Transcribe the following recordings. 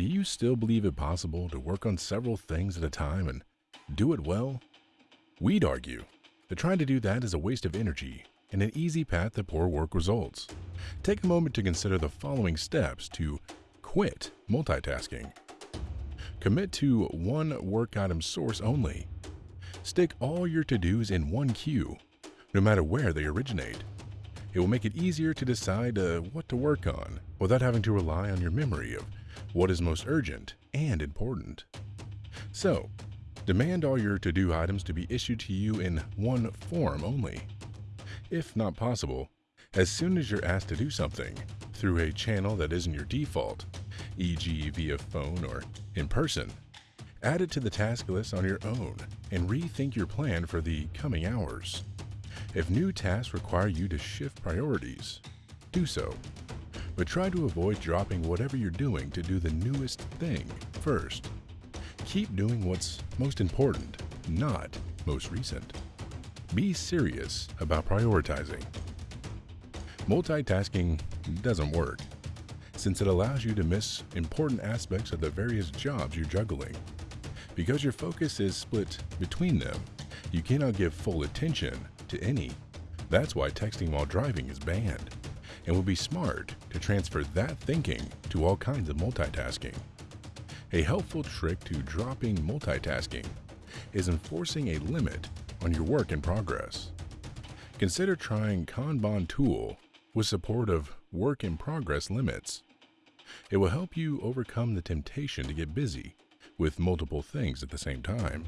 Do you still believe it possible to work on several things at a time and do it well? We'd argue that trying to do that is a waste of energy and an easy path to poor work results. Take a moment to consider the following steps to quit multitasking. Commit to one work item source only. Stick all your to-dos in one queue, no matter where they originate. It will make it easier to decide uh, what to work on without having to rely on your memory of what is most urgent and important. So, demand all your to-do items to be issued to you in one form only. If not possible, as soon as you're asked to do something through a channel that isn't your default, e.g. via phone or in person, add it to the task list on your own and rethink your plan for the coming hours. If new tasks require you to shift priorities, do so. But try to avoid dropping whatever you're doing to do the newest thing first. Keep doing what's most important, not most recent. Be serious about prioritizing. Multitasking doesn't work, since it allows you to miss important aspects of the various jobs you're juggling. Because your focus is split between them, you cannot give full attention to any. That's why texting while driving is banned, and would be smart to transfer that thinking to all kinds of multitasking. A helpful trick to dropping multitasking is enforcing a limit on your work in progress. Consider trying Kanban tool with support of work in progress limits. It will help you overcome the temptation to get busy with multiple things at the same time.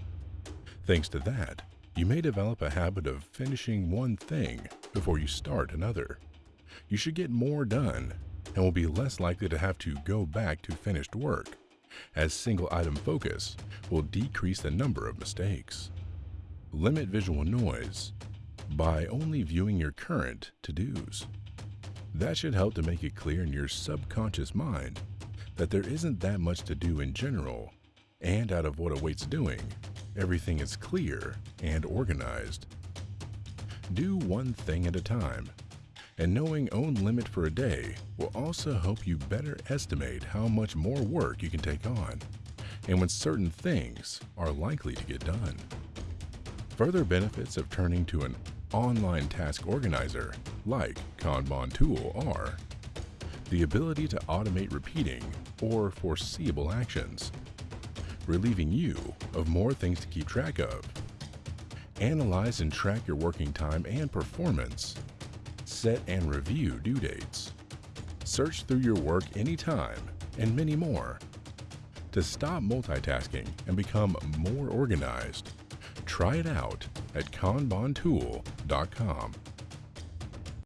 Thanks to that, you may develop a habit of finishing one thing before you start another. You should get more done and will be less likely to have to go back to finished work, as single item focus will decrease the number of mistakes. Limit visual noise by only viewing your current to-dos. That should help to make it clear in your subconscious mind that there isn't that much to do in general, and out of what awaits doing, everything is clear and organized. Do one thing at a time, and knowing own limit for a day will also help you better estimate how much more work you can take on and when certain things are likely to get done. Further benefits of turning to an online task organizer like Kanban tool are the ability to automate repeating or foreseeable actions, relieving you of more things to keep track of. Analyze and track your working time and performance. Set and review due dates. Search through your work anytime, and many more. To stop multitasking and become more organized, try it out at kanbantool.com.